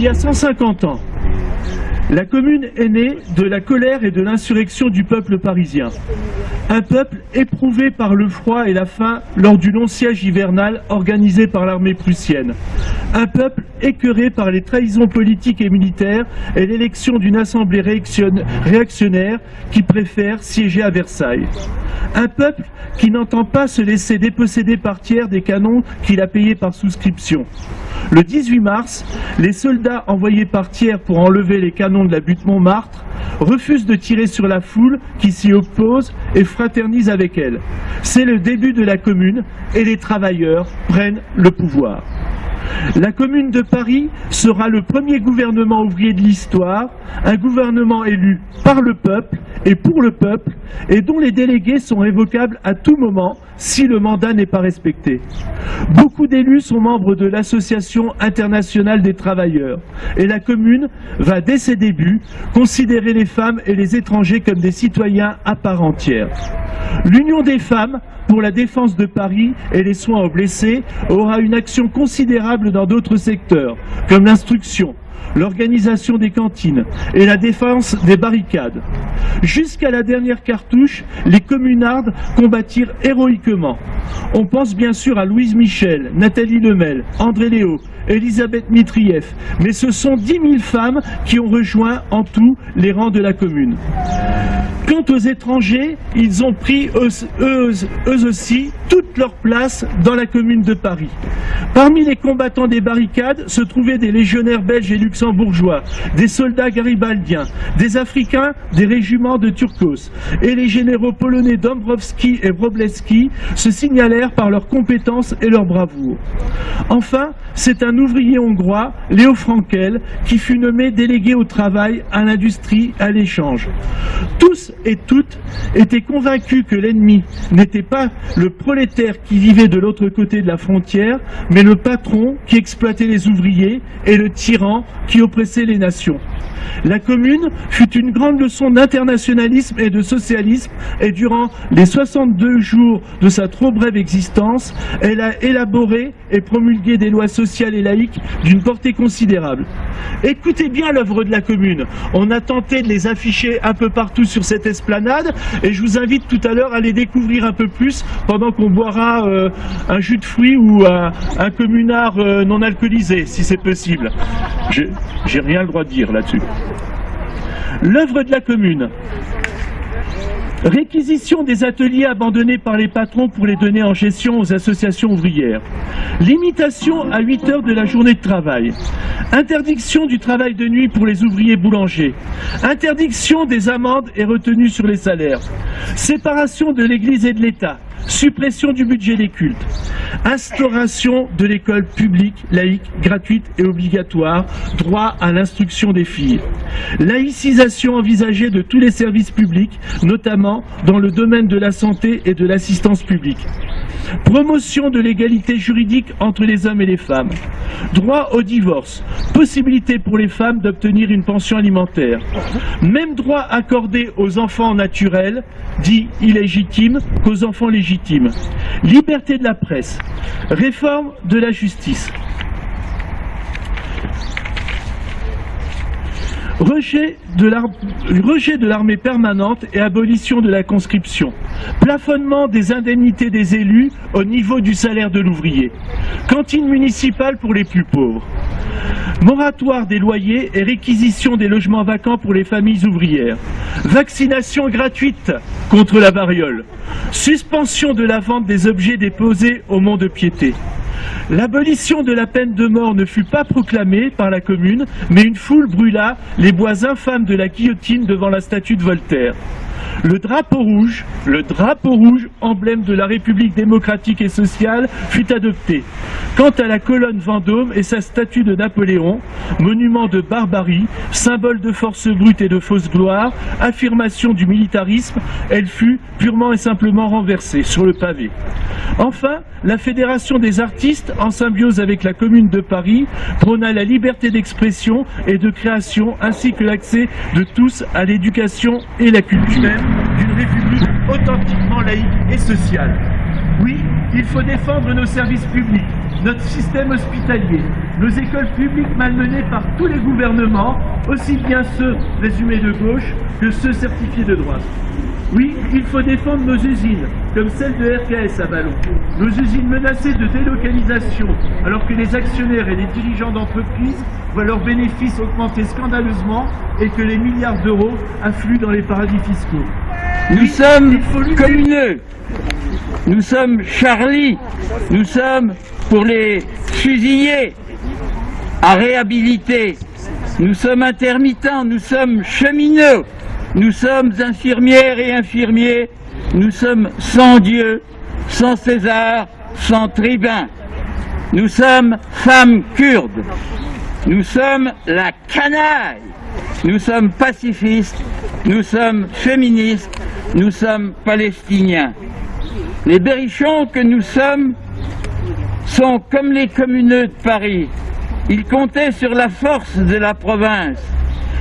Il y a 150 ans, la commune est née de la colère et de l'insurrection du peuple parisien. Un peuple éprouvé par le froid et la faim lors du long siège hivernal organisé par l'armée prussienne. Un peuple écœuré par les trahisons politiques et militaires et l'élection d'une assemblée réaction- réactionnaire qui préfère siéger à Versailles. Un peuple qui n'entend pas se laisser déposséder par tiers des canons qu'il a payés par souscription. Le 18 mars, les soldats envoyés par tiers pour enlever les canons de la butte Montmartre refusent de tirer sur la foule qui s'y oppose et fraternise avec elle. C'est le début de la commune et les travailleurs prennent le pouvoir. La commune de Paris sera le premier gouvernement ouvrier de l'histoire, un gouvernement élu par le peuple et pour le peuple, et dont les délégués sont révocables à tout moment si le mandat n'est pas respecté. Beaucoup d'élus sont membres de l'Association internationale des travailleurs, et la commune va dès ses débuts considérer les femmes et les étrangers comme des citoyens à part entière. L'Union des femmes pour la défense de Paris et les soins aux blessés aura une action considérable dans d'autres secteurs, comme l'instruction, l'organisation des cantines et la défense des barricades. Jusqu'à la dernière cartouche, les communardes combattirent héroïquement. On pense bien sûr à Louise Michel, Nathalie Lemel, André Léo, Elisabeth Mitrieff, mais ce sont 10 000 femmes qui ont rejoint en tout les rangs de la commune. Quant aux étrangers, ils ont pris eux, aussi toute leur place dans la commune de Paris. Parmi les combattants des barricades se trouvaient des légionnaires belges et luxembourgeois, des soldats garibaldiens, des Africains des régiments de Turcos, et les généraux polonais Dombrowski et Wroblewski se signalèrent par leur compétence et leur bravoure. Enfin, c'est un ouvrier hongrois, Léo Frankel, qui fut nommé délégué au travail, à l'industrie, à l'échange. Tous et toutes étaient convaincus que l'ennemi n'était pas le prolétaire qui vivait de l'autre côté de la frontière, mais le patron qui exploitait les ouvriers et le tyran qui oppressait les nations. La commune fut une grande leçon d'internationalisme et de socialisme et durant les 62 jours de sa trop brève existence, elle a élaboré et promulgué des lois sociales et laïques d'une portée considérable. Écoutez bien l'œuvre de la commune. On a tenté de les afficher un peu partout sur cette esplanade et je vous invite tout à l'heure à les découvrir un peu plus pendant qu'on boira euh, un jus de fruits ou un, un communard euh, non alcoolisé, si c'est possible. J'ai rien le droit de dire là-dessus. L'œuvre de la commune. Réquisition des ateliers abandonnés par les patrons pour les donner en gestion aux associations ouvrières. Limitation à 8 heures de la journée de travail. Interdiction du travail de nuit pour les ouvriers boulangers. Interdiction des amendes et retenues sur les salaires. Séparation de l'Église et de l'État. Suppression du budget des cultes. Instauration de l'école publique, laïque, gratuite et obligatoire. Droit à l'instruction des filles. Laïcisation envisagée de tous les services publics, notamment dans le domaine de la santé et de l'assistance publique. Promotion de l'égalité juridique entre les hommes et les femmes. Droit au divorce. Possibilité pour les femmes d'obtenir une pension alimentaire. Même droit accordé aux enfants naturels, dits illégitimes, qu'aux enfants légitimes. Liberté de la presse, réforme de la justice. Rejet de l'armée permanente et abolition de la conscription. Plafonnement des indemnités des élus au niveau du salaire de l'ouvrier. Cantine municipale pour les plus pauvres. Moratoire des loyers et réquisition des logements vacants pour les familles ouvrières. Vaccination gratuite contre la variole. Suspension de la vente des objets déposés au mont de piété. L'abolition de la peine de mort ne fut pas proclamée par la commune, mais une foule brûla les bois infâmes de la guillotine devant la statue de Voltaire. Le drapeau rouge, le drapeau rouge, emblème de la République démocratique et sociale, fut adopté. Quant à la colonne Vendôme et sa statue de Napoléon, monument de barbarie, symbole de force brute et de fausse gloire, affirmation du militarisme, elle fut purement et simplement renversée sur le pavé. Enfin, la Fédération des artistes, en symbiose avec la Commune de Paris, prôna la liberté d'expression et de création, ainsi que l'accès de tous à l'éducation et la culture d'une République authentiquement laïque et sociale. Oui, il faut défendre nos services publics, notre système hospitalier, nos écoles publiques malmenées par tous les gouvernements, aussi bien ceux résumés de gauche que ceux certifiés de droite. Oui, il faut défendre nos usines, comme celle de RKS à Ballon. Nos usines menacées de délocalisation, alors que les actionnaires et les dirigeants d'entreprises voient leurs bénéfices augmenter scandaleusement et que les milliards d'euros affluent dans les paradis fiscaux. Nous sommes communeux. Nous sommes Charlie. Nous sommes pour les fusillés à réhabiliter. Nous sommes intermittents. Nous sommes cheminots. Nous sommes infirmières et infirmiers. Nous sommes sans Dieu, sans César, sans tribun. Nous sommes femmes kurdes. Nous sommes la canaille. Nous sommes pacifistes. Nous sommes féministes. Nous sommes palestiniens. Les berrichons que nous sommes sont comme les communeux de Paris. Ils comptaient sur la force de la province.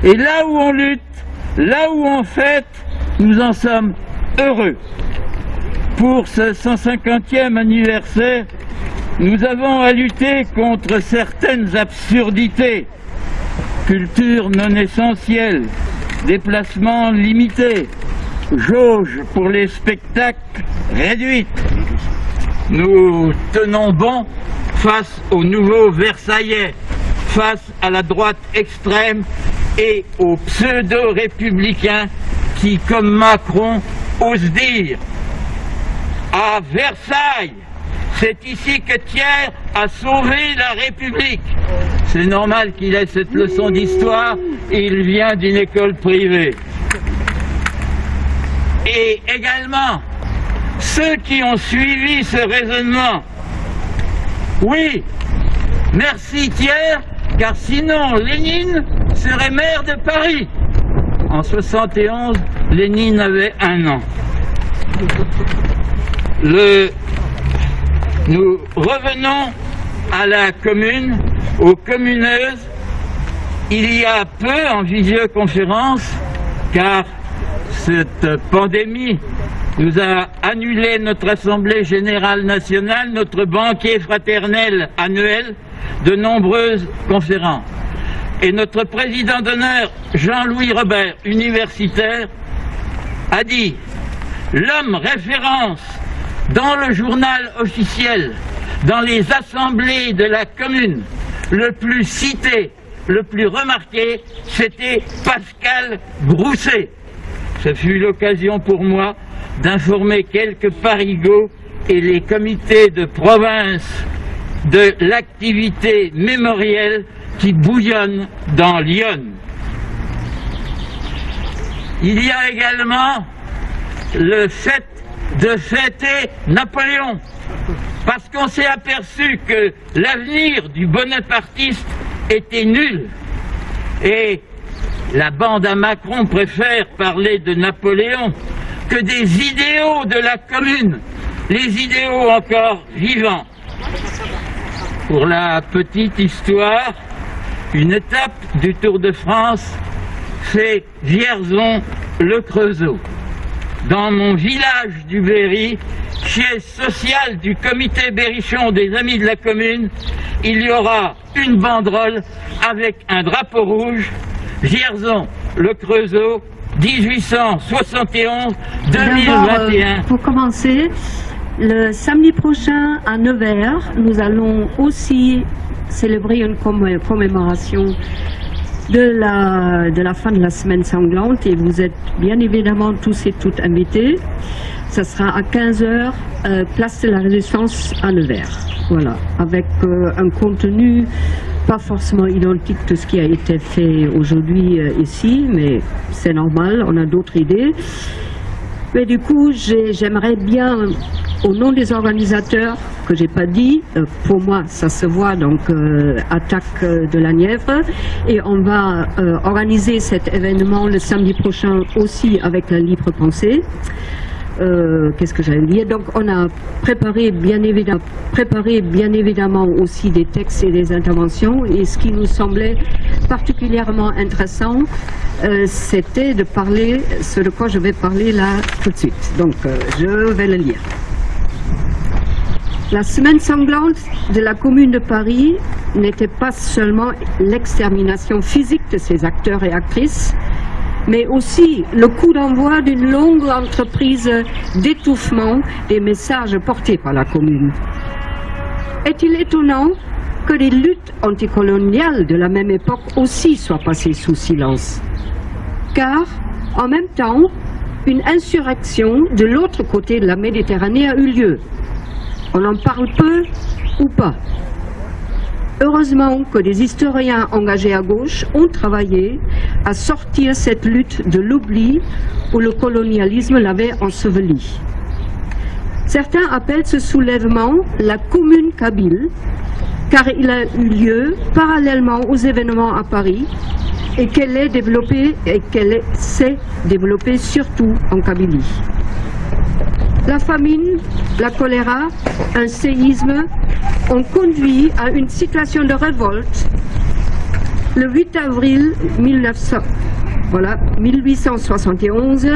Et là où on lutte, là où on fête, nous en sommes heureux. Pour ce 150e anniversaire, nous avons à lutter contre certaines absurdités. Culture non essentielle, déplacements limités, jauge pour les spectacles réduite. Nous tenons bon face aux nouveaux Versaillais, face à la droite extrême et aux pseudo-républicains qui, comme Macron, osent dire à Versailles, c'est ici que Thiers a sauvé la République. C'est normal qu'il ait cette leçon d'histoire, il vient d'une école privée. Et également, ceux qui ont suivi ce raisonnement, oui, merci Thiers, car sinon Lénine serait maire de Paris. En 71, Lénine avait un an. Le... Nous revenons à la commune, aux communeuses, il y a peu en visioconférence, car cette pandémie nous a annulé notre Assemblée Générale Nationale, notre banquier fraternel annuel, de nombreuses conférences. Et notre président d'honneur, Jean-Louis Robert, universitaire, a dit L'homme référence dans le journal officiel, dans les assemblées de la commune, le plus cité, le plus remarqué, c'était Pascal Grousset. Ce fut l'occasion pour moi d'informer quelques parigots et les comités de province de l'activité mémorielle qui bouillonne dans Lyon. Il y a également le fait de fêter Napoléon, parce qu'on s'est aperçu que l'avenir du bonapartiste était nul. Et la bande à Macron préfère parler de Napoléon que des idéaux de la commune, les idéaux encore vivants. Pour la petite histoire, une étape du Tour de France fait Vierzon-le Creusot. Dans mon village du Berry, siège social du comité Berrichon des Amis de la Commune, il y aura une banderole avec un drapeau rouge, Vierzon, le Creusot, 1871-2021. D'abord, euh, pour commencer, le samedi prochain à Nevers, nous allons aussi célébrer une commé- commémoration de la, de la fin de la semaine sanglante et vous êtes bien évidemment tous et toutes invités. Ça sera à 15h, place de la Résistance à Nevers. Voilà, avec euh, un contenu pas forcément identique de ce qui a été fait aujourd'hui euh, ici, mais c'est normal, on a d'autres idées. Mais du coup, j'ai- j'aimerais bien, au nom des organisateurs, que j'ai pas dit, euh, pour moi, ça se voit, donc euh, attaque euh, de la Nièvre, et on va organiser cet événement le samedi prochain aussi avec la libre pensée. Qu'est-ce que j'allais dire? Donc, on a préparé bien, évidemment, aussi des textes et des interventions. Et ce qui nous semblait particulièrement intéressant, c'était de parler ce de quoi je vais parler là tout de suite. Donc, je vais le lire. La semaine sanglante de la commune de Paris n'était pas seulement l'extermination physique de ses acteurs et actrices, mais aussi le coup d'envoi d'une longue entreprise d'étouffement des messages portés par la commune. Est-il étonnant que les luttes anticoloniales de la même époque aussi soient passées sous silence? Car, en même temps, une insurrection de l'autre côté de la Méditerranée a eu lieu. On en parle peu ou pas. Heureusement que des historiens engagés à gauche ont travaillé à sortir cette lutte de l'oubli où le colonialisme l'avait ensevelie. Certains appellent ce soulèvement la commune kabyle, car il a eu lieu parallèlement aux événements à Paris et qu'elle est développée et qu'elle s'est développée surtout en Kabylie. La famine, la choléra, un séisme ont conduit à une situation de révolte le 8 avril 1900 voilà, 1871,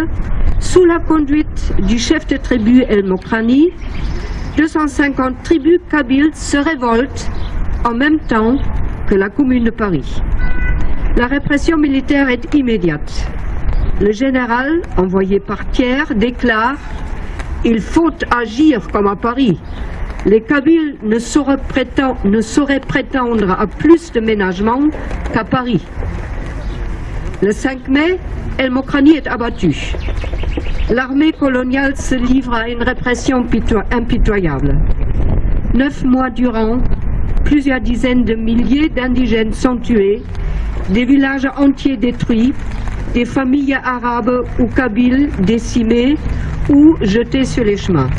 sous la conduite du chef de tribu El Mokrani, 250 tribus kabyles se révoltent en même temps que la commune de Paris. La répression militaire est immédiate. Le général, envoyé par Thiers, déclare il faut agir comme à Paris. Les Kabyles ne sauraient, prétendre, prétendre à plus de ménagement qu'à Paris. Le 5 mai, El Mokrani est abattu. L'armée coloniale se livre à une répression pito- impitoyable. Neuf mois durant, plusieurs dizaines de milliers d'indigènes sont tués, des villages entiers détruits, des familles arabes ou kabyles décimées ou jetées sur les chemins.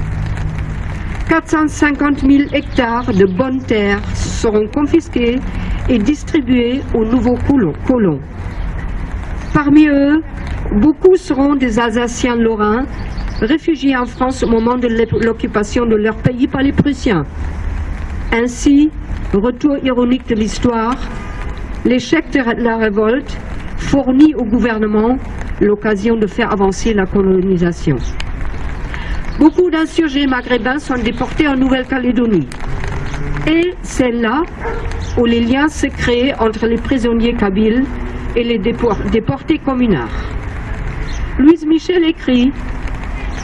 450 000 hectares de bonnes terres seront confisqués et distribués aux nouveaux colo- colons. Parmi eux, beaucoup seront des Alsaciens lorrains, réfugiés en France au moment de l'occupation de leur pays par les Prussiens. Ainsi, retour ironique de l'histoire, l'échec de la révolte fournit au gouvernement l'occasion de faire avancer la colonisation. Beaucoup d'insurgés maghrébins sont déportés en Nouvelle-Calédonie. Et c'est là où les liens se créent entre les prisonniers kabyles et les dépor- déportés communards. Louise Michel écrit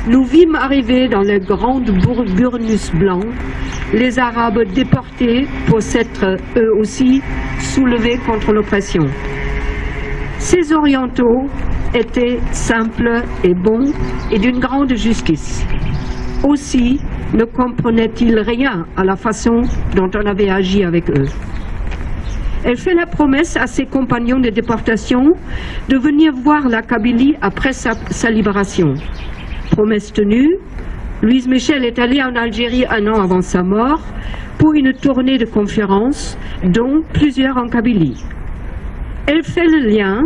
Nous vîmes arriver dans les grandes burnus blancs les Arabes déportés pour s'être eux aussi soulevés contre l'oppression. Ces orientaux étaient simples et bons et d'une grande justice. Aussi ne comprenaient-ils rien à la façon dont on avait agi avec eux. Elle fait la promesse à ses compagnons de déportation de venir voir la Kabylie après sa, sa libération. Promesse tenue, Louise Michel est allée en Algérie un an avant sa mort pour une tournée de conférences, dont plusieurs en Kabylie. Elle fait le lien,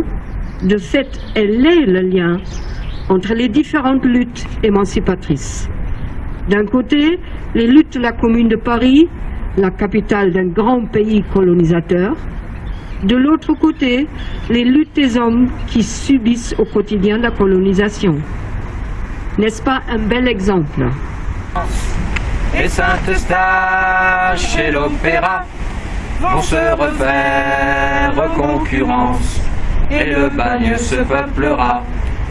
de fait, elle est le lien entre les différentes luttes émancipatrices. D'un côté, les luttes de la Commune de Paris, la capitale d'un grand pays colonisateur. De l'autre côté, les luttes des hommes qui subissent au quotidien la colonisation. N'est-ce pas un bel exemple? Vont se refaire concurrence. Et le bagne se peuplera.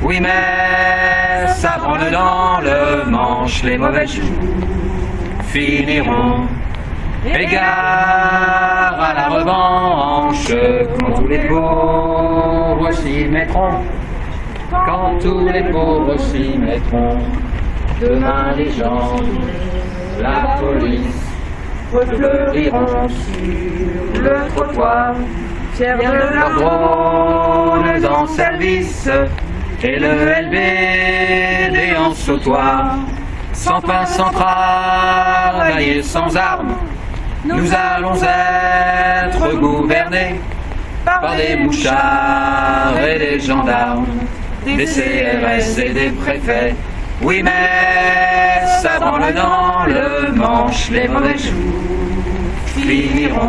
Oui, mais ça branle dans le manche, les mauvais choux finiront. Égard à la revanche, quand tous les pauvres s'y mettront. Quand tous les pauvres s'y mettront. Demain les gens, la police, fleuriront sur le trottoir. Fiers de drones en service et le LBD en sautoir. Sans pain, sans travail et sans armes, nous allons être gouvernés par des mouchards et des gendarmes, des CRS et des préfets. Oui, mais ça branle dans le manche, les mauvais choux finiront.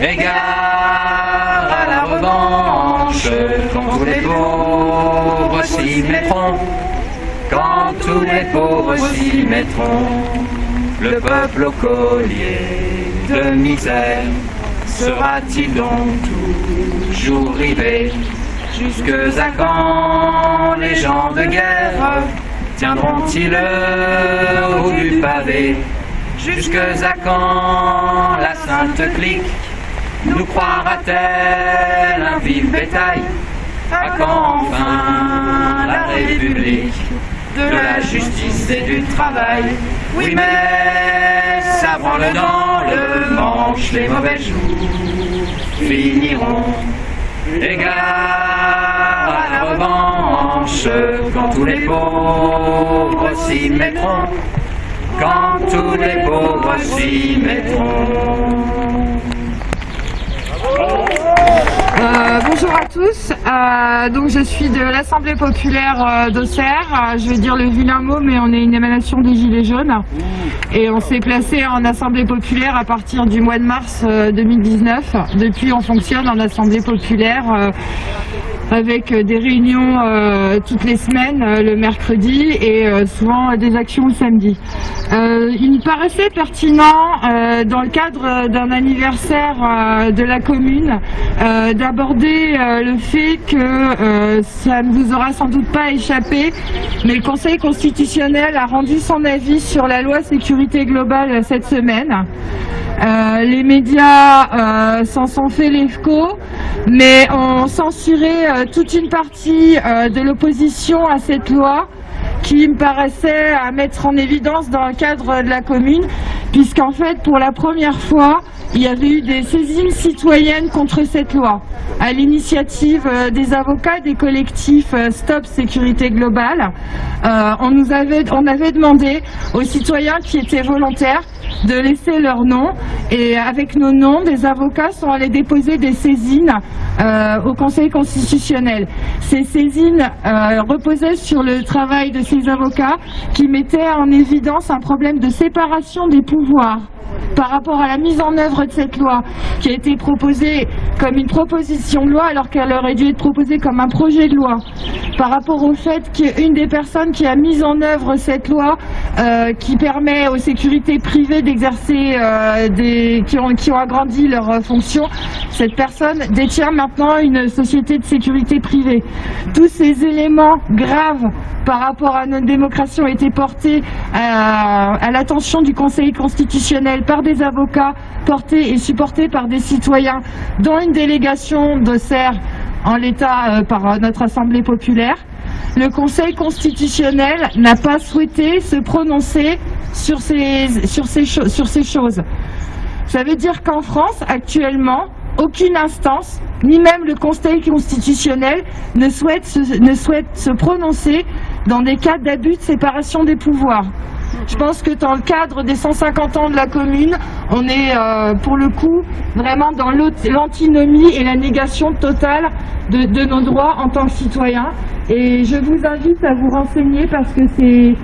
Égard à la revanche, quand tous les pauvres s'y mettront, quand tous les pauvres s'y mettront, le peuple au collier de misère sera-t-il donc toujours rivé Jusque à quand les gens de guerre tiendront-ils le haut du pavé Jusque à quand la sainte clique nous croira-t-elle un vif bétail À quand enfin la République de la justice et du travail Oui mais ça branle dans le manche les mauvais jours finiront Égard à la revanche quand tous les pauvres s'y mettront Quand tous les pauvres s'y mettront Euh, bonjour à tous, euh, donc je suis de l'Assemblée populaire euh, d'Auxerre, Euh, je vais dire le vilain mot mais on est une émanation des Gilets jaunes. Et on s'est placé en Assemblée populaire à partir du mois de mars euh, 2019. Depuis on fonctionne en Assemblée populaire euh, avec euh, des réunions euh, toutes les semaines euh, le mercredi et souvent des actions le samedi. Il me paraissait pertinent dans le cadre d'un anniversaire de la commune d'aborder le fait que ça ne vous aura sans doute pas échappé, mais le Conseil constitutionnel a rendu son avis sur la loi sécurité globale cette semaine. Euh, les médias euh, s'en sont fait l'écho, mais ont censuré euh, toute une partie de l'opposition à cette loi qui me paraissait à mettre en évidence dans le cadre de la commune, puisqu'en fait, pour la première fois, il y avait eu des saisines citoyennes contre cette loi, à l'initiative euh, des avocats des collectifs euh, Stop Sécurité Globale. Euh, on avait, demandé aux citoyens qui étaient volontaires de laisser leur nom et avec nos noms, des avocats sont allés déposer des saisines au Conseil constitutionnel. Ces saisines reposaient sur le travail de ces avocats qui mettaient en évidence un problème de séparation des pouvoirs par rapport à la mise en œuvre de cette loi qui a été proposée comme une proposition de loi alors qu'elle aurait dû être proposée comme un projet de loi. Par rapport au fait qu'une des personnes qui a mis en œuvre cette loi euh, qui permet aux sécurités privées d'exercer euh, des qui ont, agrandi leurs euh, fonctions cette personne détient maintenant une société de sécurité privée. Tous ces éléments graves par rapport à notre démocratie ont été portés à l'attention du Conseil constitutionnel par des avocats portés et supportés par des citoyens dont une délégation d'Auxerre en l'état euh, par euh, notre Assemblée populaire. Le Conseil constitutionnel n'a pas souhaité se prononcer sur ces, choses. Ça veut dire qu'en France, actuellement, aucune instance, ni même le Conseil constitutionnel, ne souhaite se prononcer dans des cas d'abus de séparation des pouvoirs. Je pense que dans le cadre des 150 ans de la commune, on est euh, pour le coup vraiment dans l'antinomie et la négation totale de, de nos droits en tant que citoyens. Et je vous invite à vous renseigner parce que c'est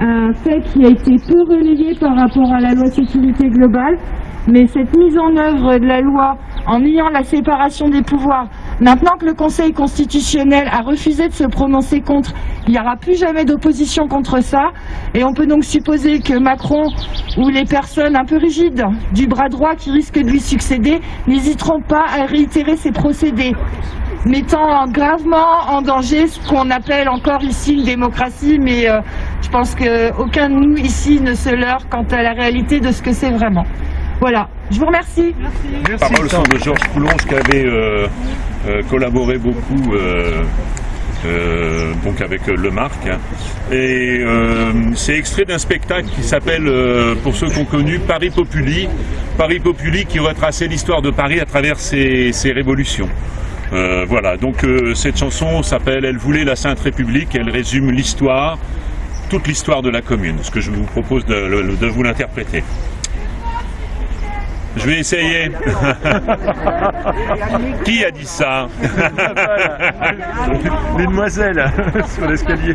un fait qui a été peu relayé par rapport à la loi sécurité globale, mais cette mise en œuvre de la loi en ayant la séparation des pouvoirs Maintenant que le Conseil constitutionnel a refusé de se prononcer contre, il n'y aura plus jamais d'opposition contre ça. Et on peut donc supposer que Macron ou les personnes un peu rigides du bras droit qui risquent de lui succéder n'hésiteront pas à réitérer ces procédés mettant gravement en danger ce qu'on appelle encore ici une démocratie, mais euh, je pense qu'aucun de nous ici ne se leurre quant à la réalité de ce que c'est vraiment. Voilà, je vous remercie. Les paroles sont de Georges Coulonge qui avait euh, euh, collaboré beaucoup euh, euh, avec euh, Le Marc. hein. Et euh, c'est extrait d'un spectacle qui s'appelle, euh, pour ceux qui ont connu, Paris Populi. Paris Populi qui retraçait l'histoire de Paris à travers ses, révolutions. Euh, voilà, donc euh, cette chanson s'appelle Elle voulait la Sainte République, elle résume l'histoire, toute l'histoire de la commune, ce que je vous propose de vous l'interpréter. Je vais essayer. Qui a dit ça? Les demoiselles sur l'escalier.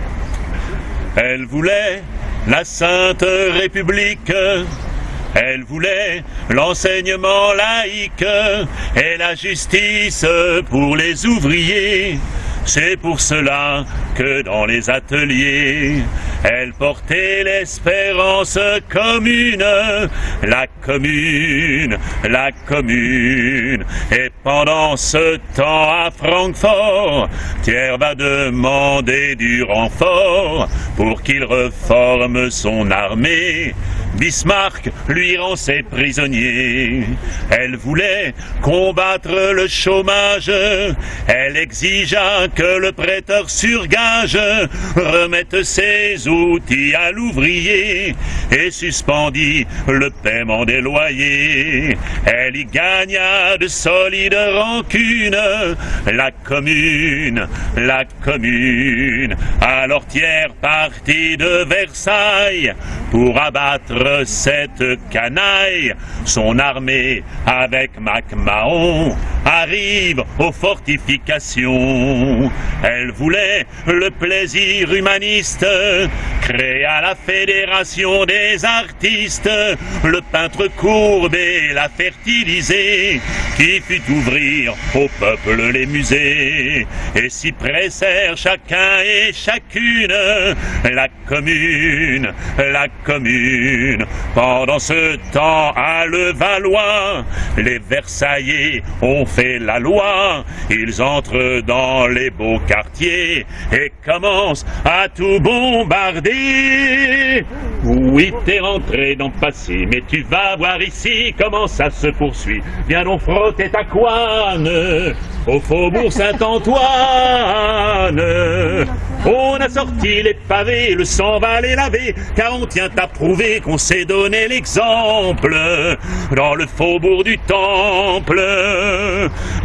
Elle voulait la Sainte République. Elle voulait l'enseignement laïque et la justice pour les ouvriers. C'est pour cela que dans les ateliers, elle portait l'espérance commune, la commune, la commune. Et pendant ce temps à Francfort, Thiers va demander du renfort pour qu'il reforme son armée. Bismarck lui rend ses prisonniers. Elle voulait combattre le chômage. Elle exigea que le prêteur sur gage remette ses outils à l'ouvrier et suspendit le paiement des loyers. Elle y gagna de solides rancunes. La commune, la commune. Alors Thiers partit de Versailles pour abattre cette canaille. Son armée avec MacMahon arrive aux fortifications. Elle voulait le plaisir humaniste, créa la fédération des artistes, le peintre courbé l'a fertilisé, qui fit ouvrir au peuple les musées, et s'y pressèrent chacun et chacune, la commune, la commune. Pendant ce temps à Levallois, les Versaillais ont fait la loi, ils entrent dans les beaux quartiers et commencent à tout bombarder. Oui, t'es rentré dans le passé, mais tu vas voir ici comment ça se poursuit. Viens donc frotter ta couane au faubourg Saint-Antoine. On a sorti les pavés, le sang va les laver, car on tient à prouver qu'on s'est donné l'exemple dans le faubourg du Temple.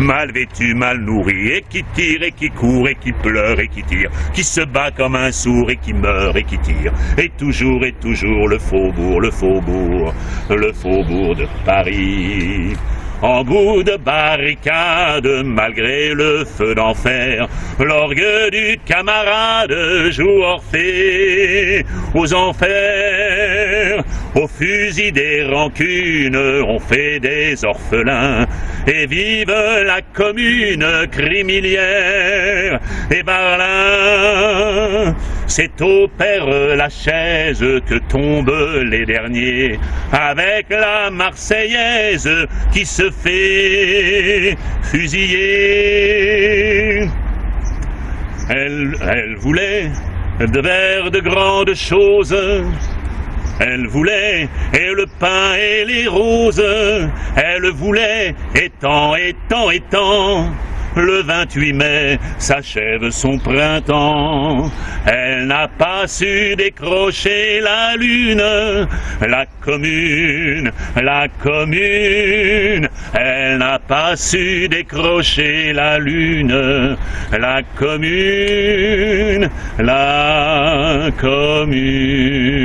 Mal vêtu, mal nourri, et qui tire, et qui court, et qui pleure, et qui tire, qui se bat comme un sourd, et qui meurt, et qui tire, et toujours, et toujours le faubourg, le faubourg, le faubourg de Paris. En bout de barricade, malgré le feu d'enfer, l'orgue du camarade joue Orphée aux enfers. Au fusil des rancunes, on fait des orphelins, et vive la commune crimilière. Et Barlin, c'est au Père Lachaise que tombent les derniers, avec la Marseillaise qui se fait fusiller. Elle, voulait de vers de grandes choses. Elle voulait et le pain et les roses. Elle voulait étant, étant, étant. Le 28 mai s'achève son printemps. Elle n'a pas su décrocher la lune. La commune, la commune. Elle n'a pas su décrocher la lune. La commune, la commune.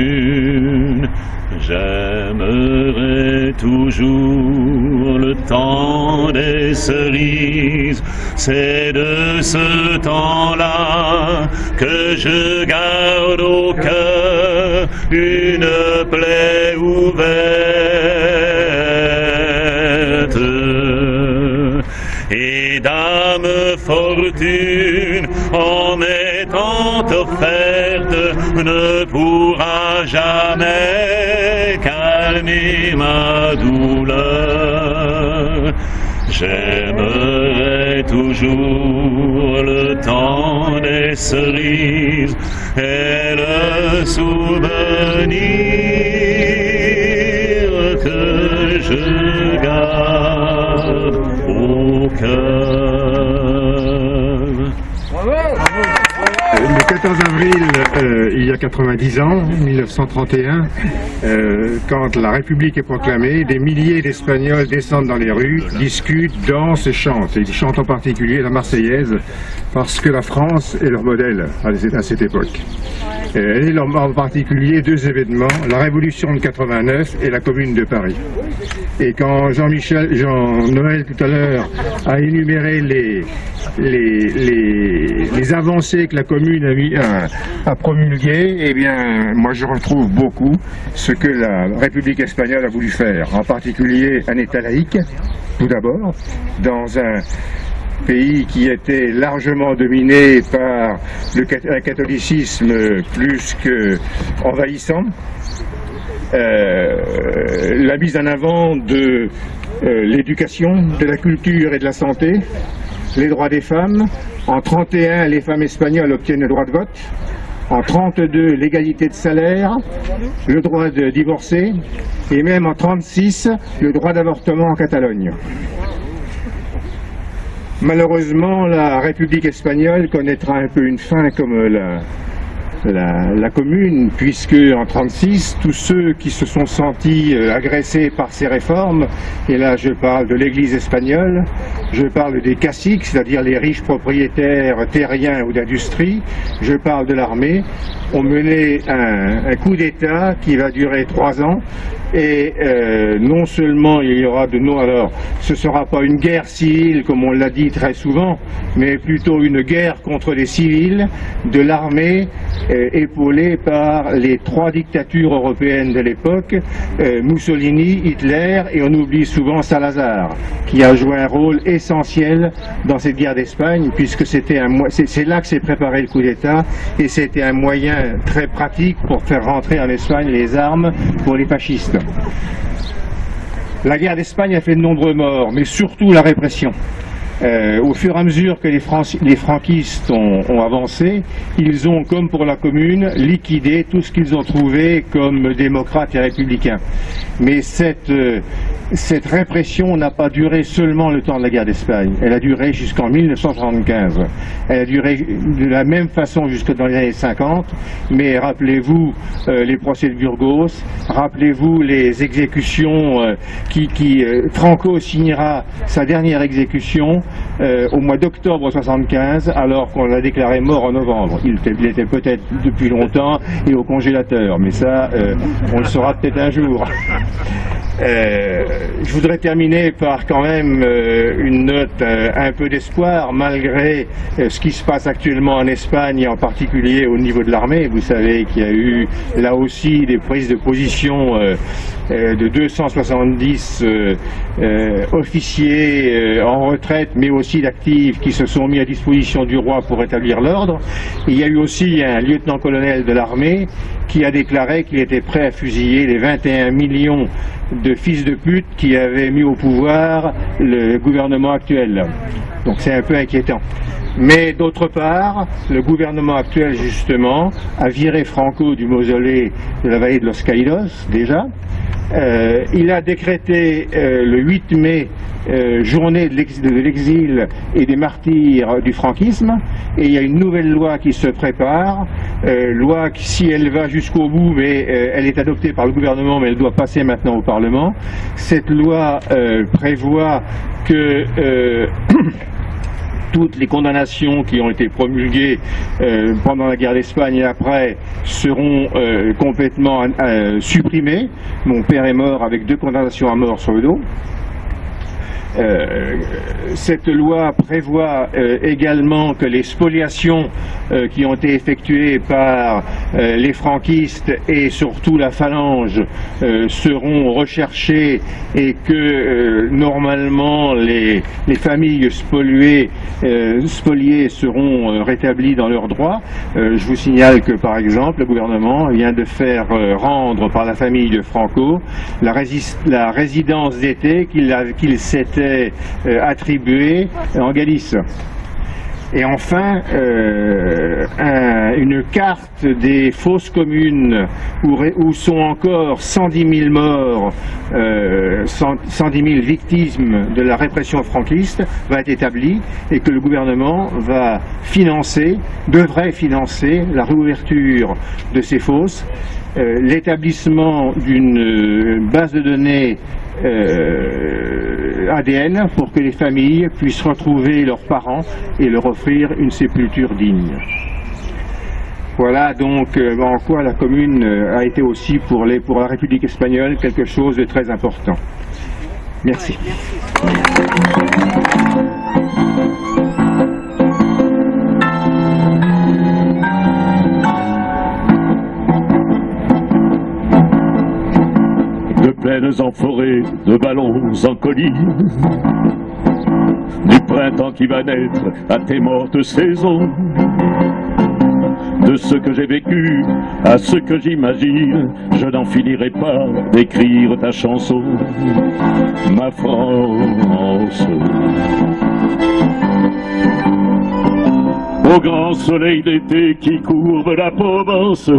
J'aimerais toujours le temps des cerises. C'est de ce temps-là que je garde au cœur une plaie ouverte. et dame fortune en m'étant offerte ne pourra jamais calmer ma. J'aimerais toujours le temps des cerises et le souvenir que je garde au cœur. 14 avril, euh, il y a 90 ans, 1931, euh, quand la République est proclamée, des milliers d'Espagnols descendent dans les rues, discutent, dansent et chantent. Et ils chantent en particulier la Marseillaise parce que la France est leur modèle à cette époque. Elle est leur- en particulier deux événements, la Révolution de 89 et la Commune de Paris. Et quand Jean-Michel, Jean-Noël tout à l'heure a énuméré les, les avancées que la commune a, a promulguées, eh bien, moi je retrouve beaucoup ce que la République espagnole a voulu faire, en particulier un État laïque, tout d'abord, dans un pays qui était largement dominé par le un catholicisme plus que envahissant, euh, la mise en avant de euh, l'éducation, de la culture et de la santé, les droits des femmes. En 31, les femmes espagnoles obtiennent le droit de vote. En 32, l'égalité de salaire, le droit de divorcer, et même en 36, le droit d'avortement en Catalogne. Malheureusement, la République espagnole connaîtra un peu une fin comme la, la, commune, puisque en 36, tous ceux qui se sont sentis euh, agressés par ces réformes, et là je parle de l'Église espagnole, je parle des caciques, c'est-à-dire les riches propriétaires terriens ou d'industrie, je parle de l'armée, ont mené un, coup d'État qui va durer trois ans, et euh, non seulement il y aura de nous, alors ce sera pas une guerre civile comme on l'a dit très souvent, mais plutôt une guerre contre les civils de l'armée euh, épaulée par les trois dictatures européennes de l'époque, euh, Mussolini, Hitler et on oublie souvent Salazar, qui a joué un rôle essentiel dans cette guerre d'Espagne, puisque c'est là que s'est préparé le coup d'État et c'était un moyen très pratique pour faire rentrer en Espagne les armes pour les fascistes. La guerre d'Espagne a fait de nombreux morts, mais surtout la répression. Euh, au fur et à mesure que les, les franquistes ont, avancé, ils ont, comme pour la commune, liquidé tout ce qu'ils ont trouvé comme démocrates et républicains. Mais cette, euh, cette répression n'a pas duré seulement le temps de la guerre d'Espagne, elle a duré jusqu'en 1975. Elle a duré de la même façon jusque dans les années 50, mais rappelez-vous euh, les procès de Burgos, rappelez-vous les exécutions qui, Franco signera sa dernière exécution euh, au mois d'octobre 75, alors qu'on l'a déclaré mort en novembre. Il était, peut-être depuis longtemps et au congélateur, mais ça, euh, on le saura peut-être un jour. Euh, je voudrais terminer par quand même une note un peu d'espoir malgré ce qui se passe actuellement en Espagne et en particulier au niveau de l'armée. Vous savez qu'il y a eu là aussi des prises de position de 270 euh, euh, officiers euh, en retraite mais aussi d'actifs qui se sont mis à disposition du roi pour établir l'ordre. Il y a eu aussi un lieutenant-colonel de l'armée qui a déclaré qu'il était prêt à fusiller les 21 millions de fils de pute qui avaient mis au pouvoir le gouvernement actuel. Donc c'est un peu inquiétant. Mais d'autre part, le gouvernement actuel, justement, a viré Franco du mausolée de la vallée de Los Caídos, déjà. Euh, il a décrété euh, le 8 mai euh, journée de l'ex- de l'exil et des martyrs du franquisme, et il y a une nouvelle loi qui se prépare, loi qui, si elle va jusqu'au bout, mais elle est adoptée par le gouvernement, mais elle doit passer maintenant au Parlement. Cette loi prévoit que toutes les condamnations qui ont été promulguées euh, pendant la guerre d'Espagne et après seront euh, complètement euh, supprimées. Mon père est mort avec deux condamnations à mort sur le dos. Euh, cette loi prévoit euh, également que les spoliations euh, qui ont été effectuées par les franquistes et surtout la phalange seront recherchées et que normalement les, familles spoliées, seront rétablies dans leurs droits. je vous signale que par exemple le gouvernement vient de faire rendre par la famille de Franco la, la résidence d'été qu'il s'était euh, attribué en Galice. Et enfin, euh, une carte des fausses communes où, sont encore 110 000 morts, euh, 110 000 victimes de la répression franquiste va être établie et que le gouvernement va financer, devrait financer la réouverture de ces fosses, euh, l'établissement d'une base de données euh, ADN pour que les familles puissent retrouver leurs parents et leur offrir une sépulture digne. Voilà donc euh, en quoi la commune euh, a été aussi pour la République espagnole quelque chose de très important. Merci. En forêt, de ballons en collines, du printemps qui va naître à tes mortes saisons, de ce que j'ai vécu à ce que j'imagine, je n'en finirai pas d'écrire ta chanson, ma France. Au grand soleil d'été qui courbe la Provence,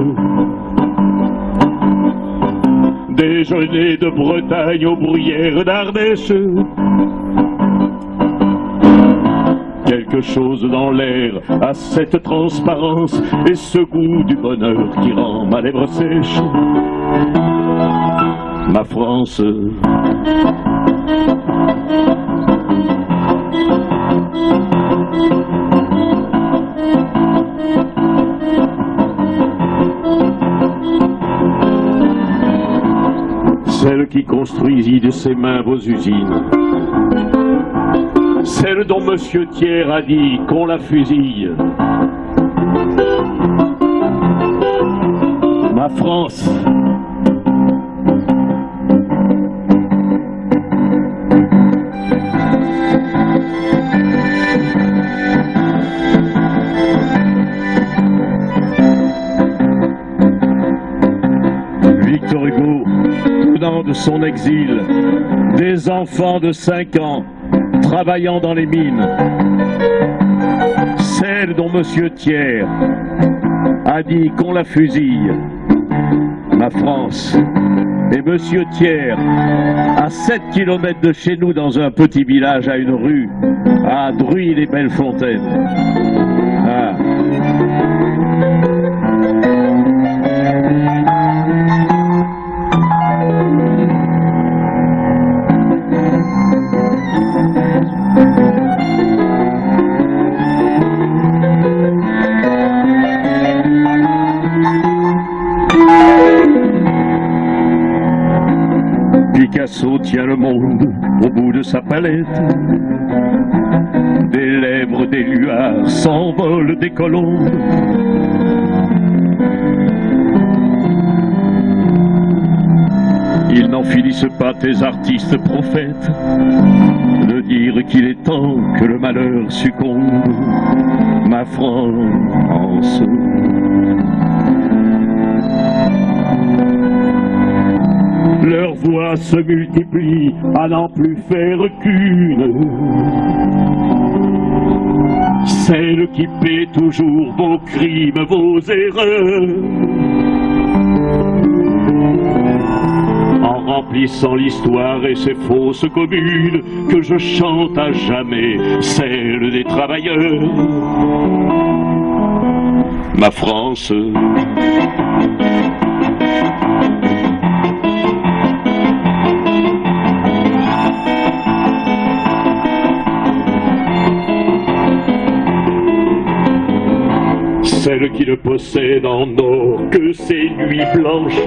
déjeuner de Bretagne aux bruyères d'Ardèche. Quelque chose dans l'air a cette transparence et ce goût du bonheur qui rend ma lèvre sèche. Ma France. Construisit de ses mains vos usines, celle dont Monsieur Thiers a dit qu'on la fusille. Des enfants de 5 ans travaillant dans les mines, celle dont M. Thiers a dit qu'on la fusille, ma France. Et M. Thiers, à 7 km de chez nous, dans un petit village à une rue, à Druy les Bellefontaines. Ah. Le monde au bout de sa palette. Des lèvres, des luards s'envolent des colombes. Ils n'en finissent pas, tes artistes prophètes, de dire qu'il est temps que le malheur succombe, ma France. Leurs voix se à n'en plus faire qu'une. Celle qui paie toujours vos crimes, vos erreurs. En remplissant l'histoire et ses fausses communes, que je chante à jamais, celle des travailleurs. Ma France, celle qui ne possède en or que ses nuits blanches.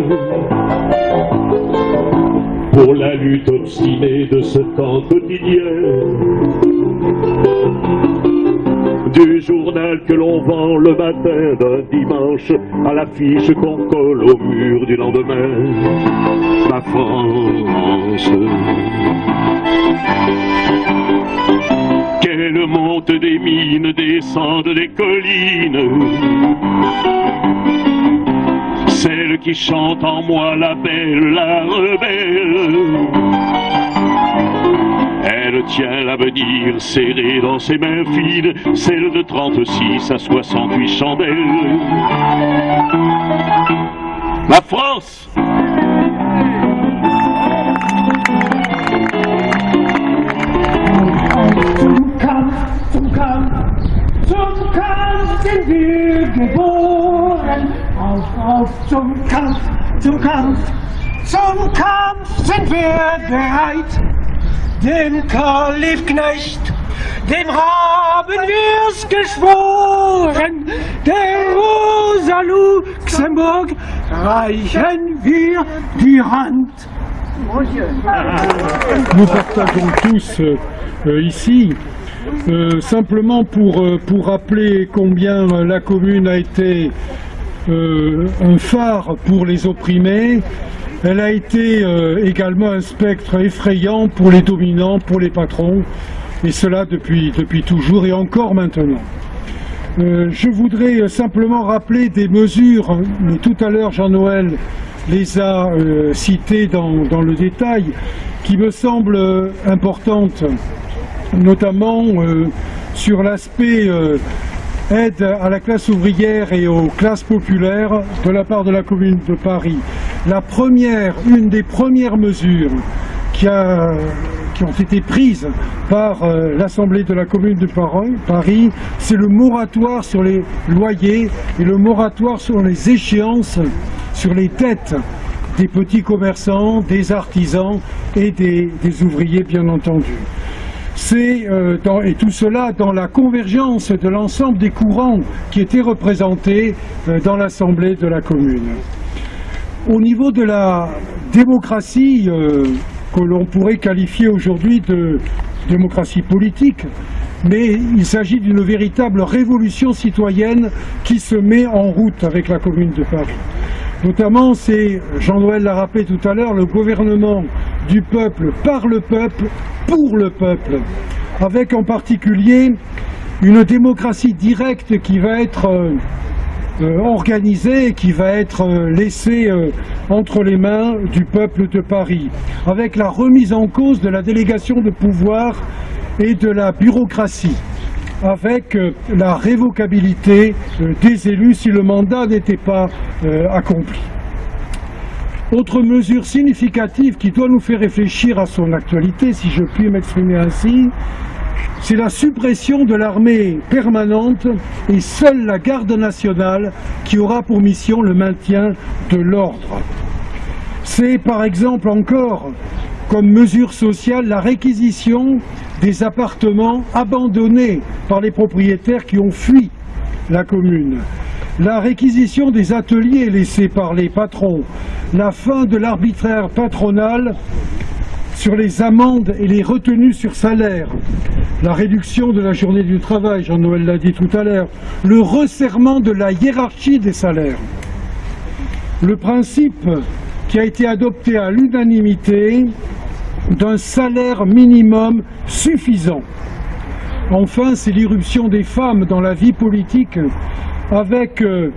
pour la lutte obstinée de ce temps quotidien. Du journal que l'on vend le matin d'un dimanche à l'affiche qu'on colle au mur du lendemain. Ma France. Des mines, descende des collines. Celle qui chante en moi la belle, la rebelle. Elle tient l'avenir serré dans ses mains fines, celle de 36 à 68 chandelles. Ma France zum Kampf, zum Kampf, zum Kampf sind wir bereit. Den Karl Liebknecht, dem haben wir's geschworen. Der Rosa Luxemburg reichen wir die Hand. Nous partageons tous euh, euh, ici, euh, simplement pour, euh, pour rappeler combien la commune a été un phare pour les opprimés, elle a été euh, également un spectre effrayant pour les dominants, pour les patrons, et cela depuis, depuis toujours et encore maintenant. Euh, je voudrais euh, simplement rappeler des mesures, tout à l'heure Jean-Noël les a euh, citées dans, dans le détail, qui me semblent euh, importantes, notamment euh, sur l'aspect euh, aide à la classe ouvrière et aux classes populaires de la part de la commune de Paris. La première, une des premières mesures qui, ont été prises par euh, l'Assemblée de la commune de Paris, c'est le moratoire sur les loyers et le moratoire sur les échéances, sur les dettes des petits commerçants, des artisans et des ouvriers bien entendu. Euh, et tout cela dans la convergence de l'ensemble des courants qui étaient représentés euh, dans l'Assemblée de la commune. Au niveau de la démocratie euh, que l'on pourrait qualifier aujourd'hui de démocratie politique, mais il s'agit d'une véritable révolution citoyenne qui se met en route avec la commune de Paris. Notamment, c'est, Jean-Noël l'a rappelé tout à l'heure, le gouvernement du peuple, par le peuple, pour le peuple, avec en particulier une démocratie directe qui va être euh, euh, organisée et qui va être euh, laissée euh, entre les mains du peuple de Paris, avec la remise en cause de la délégation de pouvoir et de la bureaucratie, avec la révocabilité des élus si le mandat n'était pas accompli. Autre mesure significative qui doit nous faire réfléchir à son actualité, si je puis m'exprimer ainsi, c'est la suppression de l'armée permanente et seule la garde nationale qui aura pour mission le maintien de l'ordre. C'est par exemple encore comme mesure sociale la réquisition des appartements abandonnés par les propriétaires qui ont fui la commune, la réquisition des ateliers laissés par les patrons, la fin de l'arbitraire patronal sur les amendes et les retenues sur salaire, la réduction de la journée du travail, Jean-Noël l'a dit tout à l'heure, le resserrement de la hiérarchie des salaires, le principe qui a été adopté à l'unanimité d'un salaire minimum suffisant. Enfin, c'est l'irruption des femmes dans la vie politique avec euh,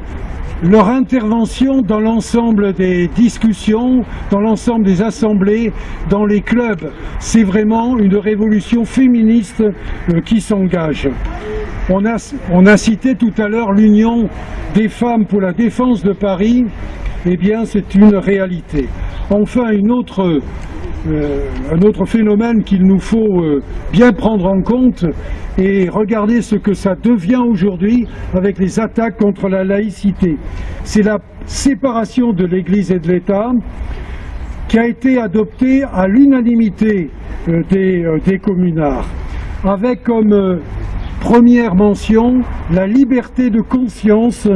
leur intervention dans l'ensemble des discussions, dans l'ensemble des assemblées, dans les clubs. C'est vraiment une révolution féministe euh, qui s'engage. On a, on a cité tout à l'heure l'Union des femmes pour la défense de Paris. Eh bien, c'est une réalité. Enfin, une autre, euh, un autre phénomène qu'il nous faut euh, bien prendre en compte et regarder ce que ça devient aujourd'hui avec les attaques contre la laïcité. C'est la séparation de l'Église et de l'État qui a été adoptée à l'unanimité euh, des, des communards, avec comme Première mention, la liberté de conscience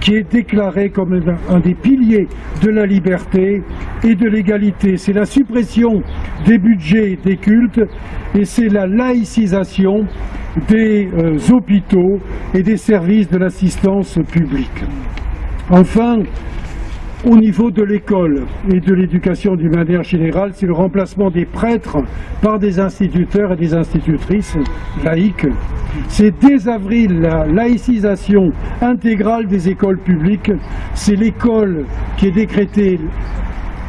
qui est déclarée comme un- des piliers de la liberté et de l'égalité. C'est la suppression des budgets des cultes et c'est la laïcisation des euh, hôpitaux et des services de l'assistance publique. Enfin, au niveau de l'école et de l'éducation d'une manière générale, c'est le remplacement des prêtres par des instituteurs et des institutrices laïques. C'est dès avril la laïcisation intégrale des écoles publiques. C'est l'école qui est décrétée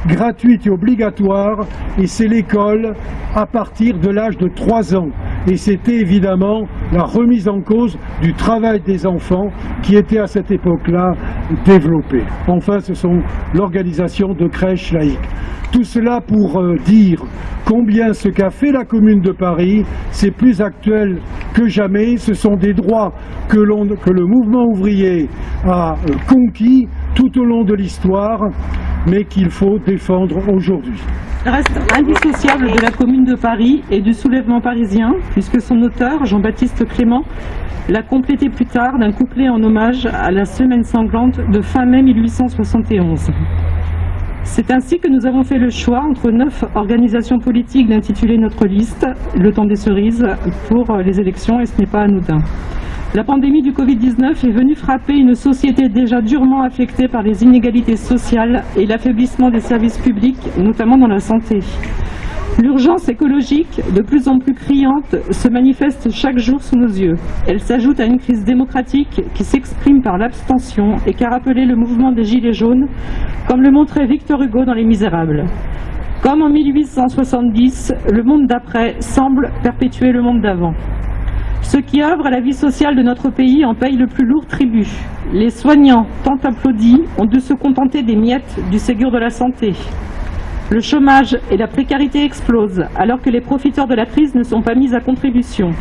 gratuite et obligatoire et c'est l'école à partir de l'âge de 3 ans. Et c'était évidemment la remise en cause du travail des enfants qui était à cette époque-là développé. Enfin, ce sont l'organisation de crèches laïques. Tout cela pour euh, dire combien ce qu'a fait la Commune de Paris, c'est plus actuel que jamais. Ce sont des droits que, le mouvement ouvrier a euh, conquis tout au long de l'histoire, mais qu'il faut défendre aujourd'hui. Reste indissociable de la Commune de Paris et du soulèvement parisien, puisque son auteur, Jean-Baptiste Clément, l'a complété plus tard d'un couplet en hommage à la semaine sanglante de fin mai 1871. C'est ainsi que nous avons fait le choix entre neuf organisations politiques d'intituler notre liste Le temps des cerises pour les élections et ce n'est pas anodin. La pandémie du Covid-19 est venue frapper une société déjà durement affectée par les inégalités sociales et l'affaiblissement des services publics, notamment dans la santé. L'urgence écologique, de plus en plus criante, se manifeste chaque jour sous nos yeux. Elle s'ajoute à une crise démocratique qui s'exprime par l'abstention et qu'a rappelé le mouvement des Gilets jaunes, comme le montrait Victor Hugo dans Les Misérables. Comme en 1870, le monde d'après semble perpétuer le monde d'avant. Ceux qui œuvrent à la vie sociale de notre pays en payent le plus lourd tribut. Les soignants, tant applaudis, ont dû se contenter des miettes du Ségur de la santé. Le chômage et la précarité explosent alors que les profiteurs de la crise ne sont pas mis à contribution.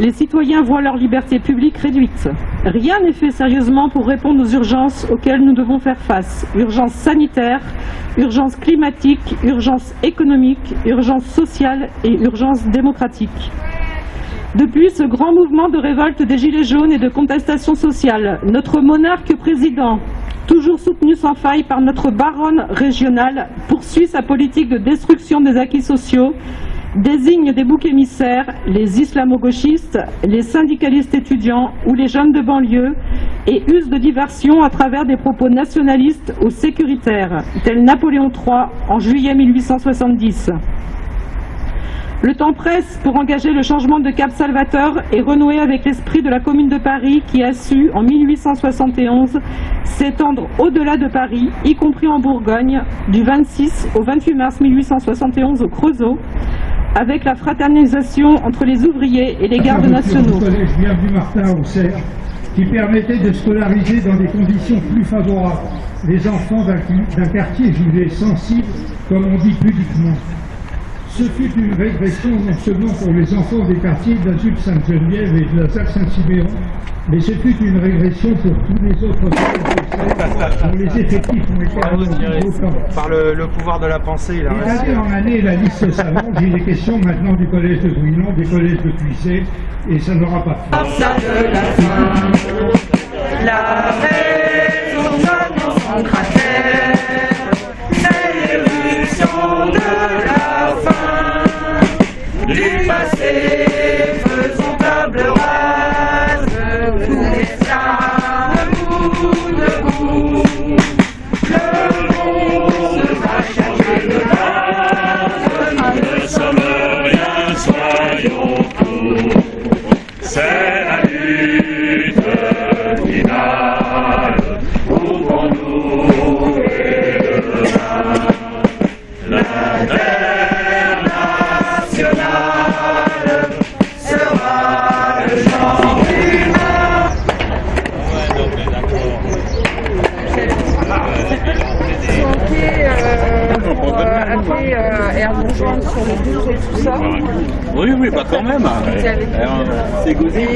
Les citoyens voient leur liberté publique réduite. Rien n'est fait sérieusement pour répondre aux urgences auxquelles nous devons faire face. Urgence sanitaire, urgence climatique, urgence économique, urgence sociale et urgence démocratique. Depuis ce grand mouvement de révolte des Gilets jaunes et de contestation sociale, notre monarque président, toujours soutenu sans faille par notre baronne régionale, poursuit sa politique de destruction des acquis sociaux, désigne des boucs émissaires, les islamo-gauchistes, les syndicalistes étudiants ou les jeunes de banlieue, et use de diversion à travers des propos nationalistes ou sécuritaires, tel Napoléon III en juillet 1870. Le temps presse pour engager le changement de cap Salvateur et renouer avec l'esprit de la Commune de Paris qui a su, en 1871, s'étendre au-delà de Paris, y compris en Bourgogne, du 26 au 28 mars 1871 au Creusot, avec la fraternisation entre les ouvriers et les gardes nationaux. Collège Bienvenue Martin qui permettait de scolariser dans des conditions plus favorables les enfants d'un quartier jugé sensible, comme on dit pudiquement. Ce fut une régression non seulement pour les enfants des quartiers d'Azul Sainte-Geneviève et de la Salle Saint-Sibéron, mais ce fut une régression pour tous les autres collèges dont les effectifs ont été autant. Par le, le pouvoir de la pensée, il a d'année en année, la liste s'allonge. Il est question maintenant du collège de Bouillon, des collèges de Puissé, et ça n'aura pas de rejoindre sur le groupe et tout ça. Oui, oui, bah quand même. C'est Gauzy,